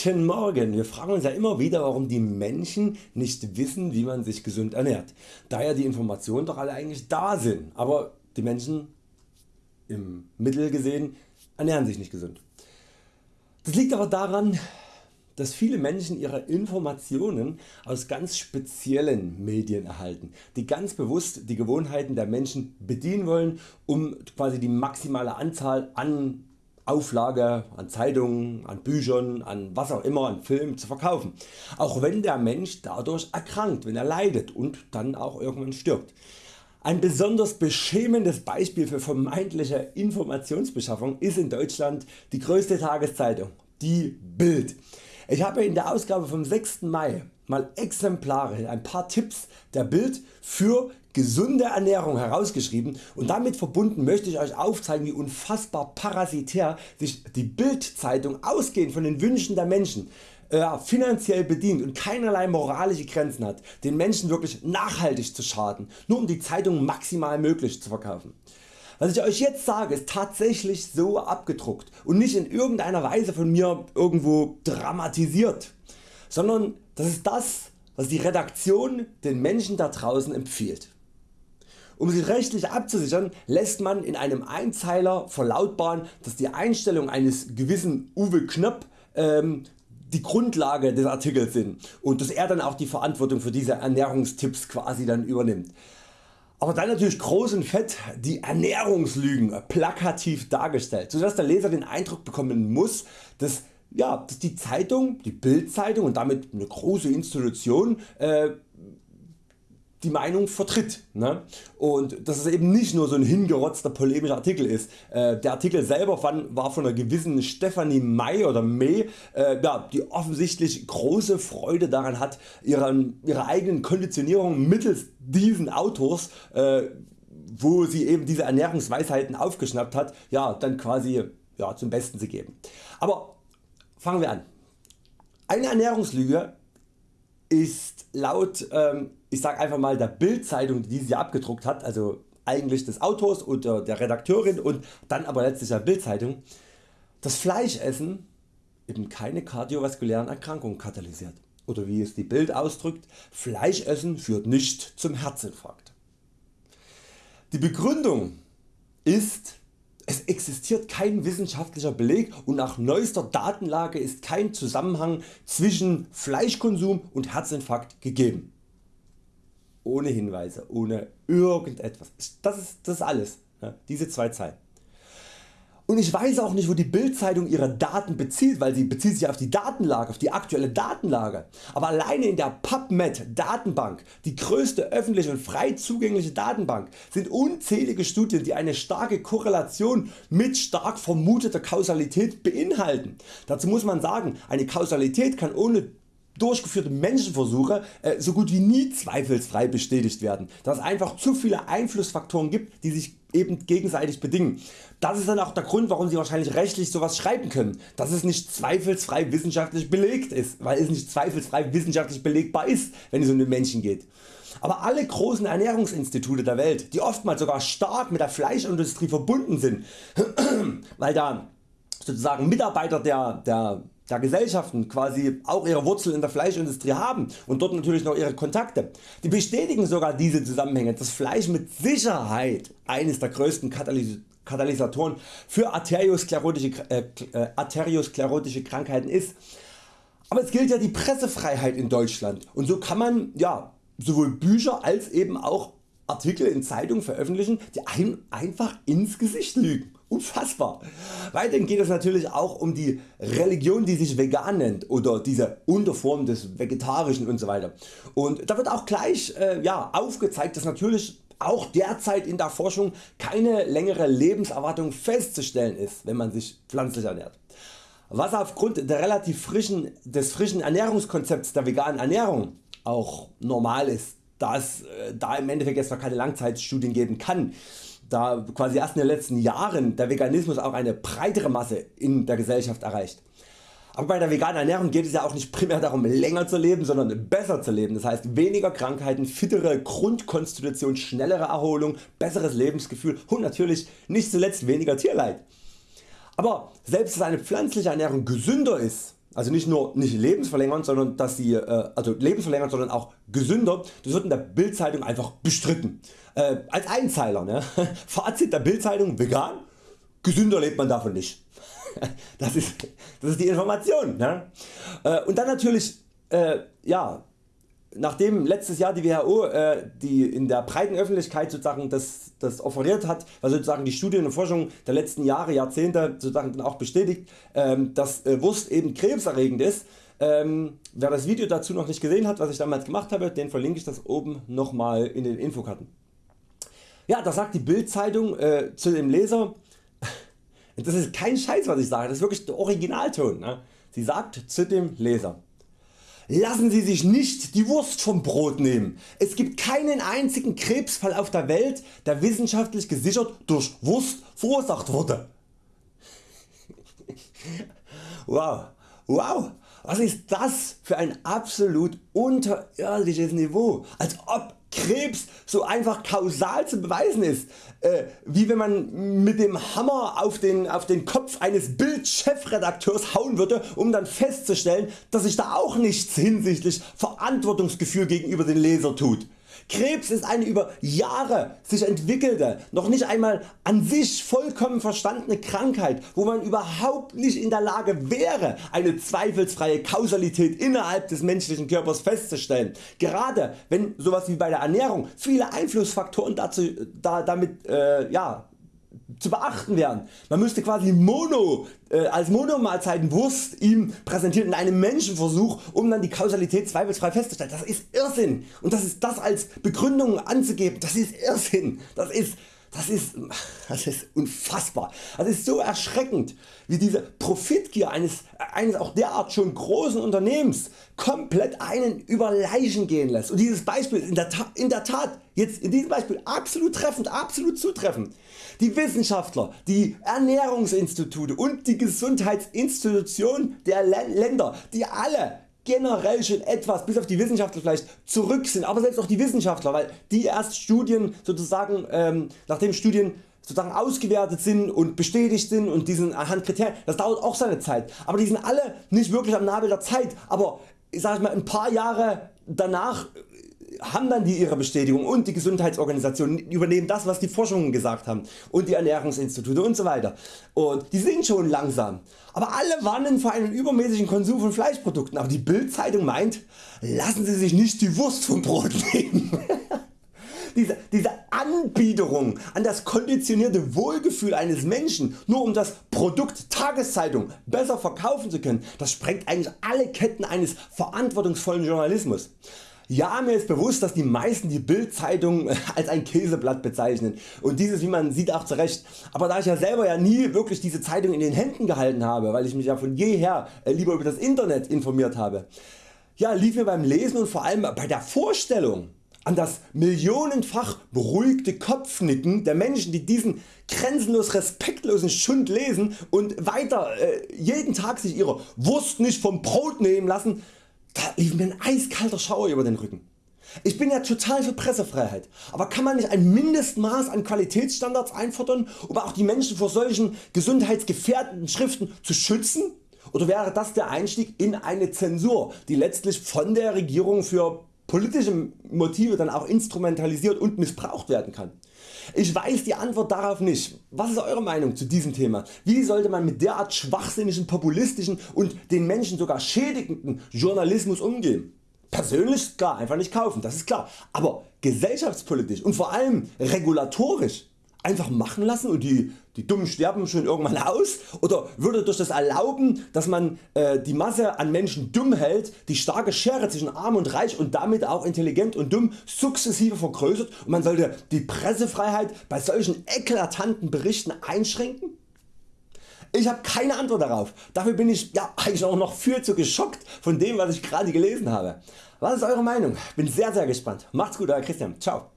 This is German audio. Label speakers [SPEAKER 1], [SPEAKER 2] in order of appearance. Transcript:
[SPEAKER 1] Guten Morgen! Wir fragen uns ja immer wieder warum die Menschen nicht wissen wie man sich gesund ernährt, da ja die Informationen doch alle eigentlich da sind, aber die Menschen im Mittel gesehen ernähren sich nicht gesund. Das liegt aber daran dass viele Menschen ihre Informationen aus ganz speziellen Medien erhalten, die ganz bewusst die Gewohnheiten der Menschen bedienen wollen, um quasi die maximale Anzahl an Auflage an Zeitungen, an Büchern, an was auch immer, an Filmen zu verkaufen, auch wenn der Mensch dadurch erkrankt, wenn er leidet und dann auch irgendwann stirbt. Ein besonders beschämendes Beispiel für vermeintliche Informationsbeschaffung ist in Deutschland die größte Tageszeitung, die Bild. Ich habe in der Ausgabe vom 6. Mai mal exemplarisch ein paar Tipps der Bild für gesunde Ernährung herausgeschrieben und damit verbunden möchte ich Euch aufzeigen wie unfassbar parasitär sich die Bild Zeitung ausgehend von den Wünschen der Menschen äh, finanziell bedient und keinerlei moralische Grenzen hat den Menschen wirklich nachhaltig zu schaden, nur um die Zeitung maximal möglich zu verkaufen. Was ich Euch jetzt sage ist tatsächlich so abgedruckt und nicht in irgendeiner Weise von mir irgendwo dramatisiert, sondern das ist das was die Redaktion den Menschen da draußen empfiehlt. Um sich rechtlich abzusichern lässt man in einem Einzeiler verlautbaren dass die Einstellung eines gewissen Uwe Knöpp ähm, die Grundlage des Artikels sind und dass er dann auch die Verantwortung für diese Ernährungstipps quasi dann übernimmt. Aber dann natürlich groß und fett die Ernährungslügen plakativ dargestellt, sodass der Leser den Eindruck bekommen muss, dass, ja, dass die Zeitung, die Bildzeitung und damit eine große Institution äh, die Meinung vertritt. Ne? Und dass es eben nicht nur so ein hingerotzter polemischer Artikel ist. Äh, der Artikel selber war von einer gewissen Stephanie May oder May, äh, ja, die offensichtlich große Freude daran hat ihren, ihre eigenen Konditionierungen mittels diesen Autors äh, wo sie eben diese Ernährungsweisheiten aufgeschnappt hat, ja, dann quasi ja, zum Besten zu geben. Aber fangen wir an. Eine Ernährungslüge ist laut ähm, ich sag einfach mal der Bildzeitung die sie abgedruckt hat, also eigentlich des Autors oder der Redakteurin und dann aber letztlich der Bildzeitung, das Fleischessen eben keine kardiovaskulären Erkrankungen katalysiert. Oder wie es die Bild ausdrückt, Fleischessen führt nicht zum Herzinfarkt. Die Begründung ist es existiert kein wissenschaftlicher Beleg und nach neuester Datenlage ist kein Zusammenhang zwischen Fleischkonsum und Herzinfarkt gegeben. Ohne Hinweise, ohne irgendetwas. Das ist, das ist alles. Diese zwei Zeilen. Und ich weiß auch nicht wo die Bildzeitung ihre Daten bezieht, weil sie bezieht sich auf die Datenlage, auf die aktuelle Datenlage. Aber alleine in der PubMed Datenbank, die größte öffentliche und frei zugängliche Datenbank, sind unzählige Studien die eine starke Korrelation mit stark vermuteter Kausalität beinhalten. Dazu muss man sagen, eine Kausalität kann ohne durchgeführte Menschenversuche äh, so gut wie nie zweifelsfrei bestätigt werden, da es einfach zu viele Einflussfaktoren gibt die sich eben gegenseitig bedingen. Das ist dann auch der Grund warum Sie wahrscheinlich rechtlich sowas schreiben können, dass es nicht zweifelsfrei wissenschaftlich belegt ist, weil es nicht zweifelsfrei wissenschaftlich belegbar ist wenn es um den Menschen geht. Aber alle großen Ernährungsinstitute der Welt, die oftmals sogar stark mit der Fleischindustrie verbunden sind, weil da sozusagen Mitarbeiter der, der der Gesellschaften quasi auch ihre Wurzeln in der Fleischindustrie haben und dort natürlich noch ihre Kontakte. Die bestätigen sogar diese Zusammenhänge, dass Fleisch mit Sicherheit eines der größten Katalys Katalysatoren für arteriosklerotische, äh, äh, arteriosklerotische Krankheiten ist. Aber es gilt ja die Pressefreiheit in Deutschland und so kann man ja, sowohl Bücher als eben auch Artikel in Zeitungen veröffentlichen, die einem einfach ins Gesicht lügen. Unfassbar. Weiterhin geht es natürlich auch um die Religion die sich vegan nennt oder diese Unterform des Vegetarischen usw. Und da wird auch gleich äh, ja, aufgezeigt dass natürlich auch derzeit in der Forschung keine längere Lebenserwartung festzustellen ist wenn man sich pflanzlich ernährt. Was aufgrund der relativ frischen, des frischen Ernährungskonzepts der veganen Ernährung auch normal ist, da es äh, da im Endeffekt jetzt noch keine Langzeitstudien geben kann da quasi erst in den letzten Jahren der Veganismus auch eine breitere Masse in der Gesellschaft erreicht. Aber bei der veganen Ernährung geht es ja auch nicht primär darum länger zu leben, sondern besser zu leben. Das heißt weniger Krankheiten, fittere Grundkonstitution, schnellere Erholung, besseres Lebensgefühl und natürlich nicht zuletzt weniger Tierleid. Aber selbst dass eine pflanzliche Ernährung gesünder ist, also nicht nur nicht lebensverlängernd, sondern dass sie äh, also lebensverlängernd, sondern auch gesünder, das wird in der Bildzeitung einfach bestritten. Äh, als Einzeiler, ne? Fazit der Bildzeitung vegan, gesünder lebt man davon nicht. Das ist, das ist die Information. Ne? Äh, und dann natürlich äh, ja, nachdem letztes Jahr die WHO äh, die in der breiten Öffentlichkeit sozusagen das, das offeriert hat, was sozusagen die Studien und Forschung der letzten Jahre, Jahrzehnte sozusagen dann auch bestätigt, ähm, dass äh, Wurst eben krebserregend ist. Ähm, wer das Video dazu noch nicht gesehen hat, was ich damals gemacht habe, den verlinke ich das oben nochmal in den Infokarten. Ja, da sagt die Bild-Zeitung äh, zu dem Leser, das ist kein Scheiß was ich sage, das ist wirklich der Originalton. Ne? Sie sagt zu dem Leser, Lassen Sie sich nicht die Wurst vom Brot nehmen. Es gibt keinen einzigen Krebsfall auf der Welt der wissenschaftlich gesichert durch Wurst verursacht wurde. wow, wow, was ist das für ein absolut unterirdisches Niveau, als ob Krebs so einfach kausal zu beweisen ist, äh, wie wenn man mit dem Hammer auf den, auf den Kopf eines Bild-Chefredakteurs hauen würde, um dann festzustellen, dass sich da auch nichts hinsichtlich Verantwortungsgefühl gegenüber den Leser tut. Krebs ist eine über Jahre sich entwickelte, noch nicht einmal an sich vollkommen verstandene Krankheit, wo man überhaupt nicht in der Lage wäre eine zweifelsfreie Kausalität innerhalb des menschlichen Körpers festzustellen. Gerade wenn sowas wie bei der Ernährung viele Einflussfaktoren dazu, da, damit äh, ja, zu beachten wären. Man müsste quasi Mono, äh, als Monomahlzeiten Wurst ihm präsentieren in einem Menschenversuch um dann die Kausalität zweifelsfrei festzustellen. Das ist Irrsinn und das ist das als Begründung anzugeben, das ist Irrsinn. Das ist das ist, das ist unfassbar. Das ist so erschreckend wie diese Profitgier eines, eines auch derart schon großen Unternehmens komplett einen über Leichen gehen lässt. Und dieses Beispiel ist in der, Tat, in der Tat jetzt in diesem Beispiel absolut treffend, absolut zutreffend. Die Wissenschaftler, die Ernährungsinstitute und die Gesundheitsinstitutionen der Länder, die alle generell schon etwas bis auf die Wissenschaftler vielleicht zurück sind, aber selbst auch die Wissenschaftler, weil die erst Studien sozusagen, ähm, nachdem Studien sozusagen ausgewertet sind und bestätigt sind und diesen anhand Kriterien, das dauert auch seine Zeit, aber die sind alle nicht wirklich am Nabel der Zeit, aber ich sag mal ein paar Jahre danach haben dann die ihre Bestätigung und die Gesundheitsorganisationen übernehmen das was die Forschungen gesagt haben und die Ernährungsinstitute und so weiter und die sind schon langsam. Aber alle warnen vor einem übermäßigen Konsum von Fleischprodukten, aber die Bildzeitung meint lassen Sie sich nicht die Wurst vom Brot nehmen. diese, diese Anbiederung an das konditionierte Wohlgefühl eines Menschen nur um das Produkt Tageszeitung besser verkaufen zu können, das sprengt eigentlich alle Ketten eines verantwortungsvollen Journalismus. Ja mir ist bewusst dass die meisten die Bildzeitung als ein Käseblatt bezeichnen. Und dieses wie man sieht auch zurecht, aber da ich ja selber ja nie wirklich diese Zeitung in den Händen gehalten habe, weil ich mich ja von jeher äh, lieber über das Internet informiert habe, ja, lief mir beim Lesen und vor allem bei der Vorstellung an das millionenfach beruhigte Kopfnicken der Menschen die diesen grenzenlos respektlosen Schund lesen und weiter äh, jeden Tag sich ihre Wurst nicht vom Brot nehmen lassen, da lief mir ein eiskalter Schauer über den Rücken. Ich bin ja total für Pressefreiheit, aber kann man nicht ein Mindestmaß an Qualitätsstandards einfordern, um auch die Menschen vor solchen gesundheitsgefährdenden Schriften zu schützen? Oder wäre das der Einstieg in eine Zensur, die letztlich von der Regierung für politische Motive dann auch instrumentalisiert und missbraucht werden kann? Ich weiß die Antwort darauf nicht. Was ist Eure Meinung zu diesem Thema? Wie sollte man mit derart schwachsinnigen, populistischen und den Menschen sogar schädigenden Journalismus umgehen? Persönlich klar einfach nicht kaufen, das ist klar, aber gesellschaftspolitisch und vor allem regulatorisch einfach machen lassen und die, die Dummen sterben schon irgendwann aus oder würde durch das Erlauben dass man äh, die Masse an Menschen dumm hält die starke Schere zwischen arm und reich und damit auch intelligent und dumm sukzessive vergrößert und man sollte die Pressefreiheit bei solchen eklatanten Berichten einschränken? Ich habe keine Antwort darauf. Dafür bin ich ja, eigentlich auch noch viel zu geschockt von dem was ich gerade gelesen habe. Was ist Eure Meinung? Bin sehr sehr gespannt. Macht's gut Euer Christian. Ciao.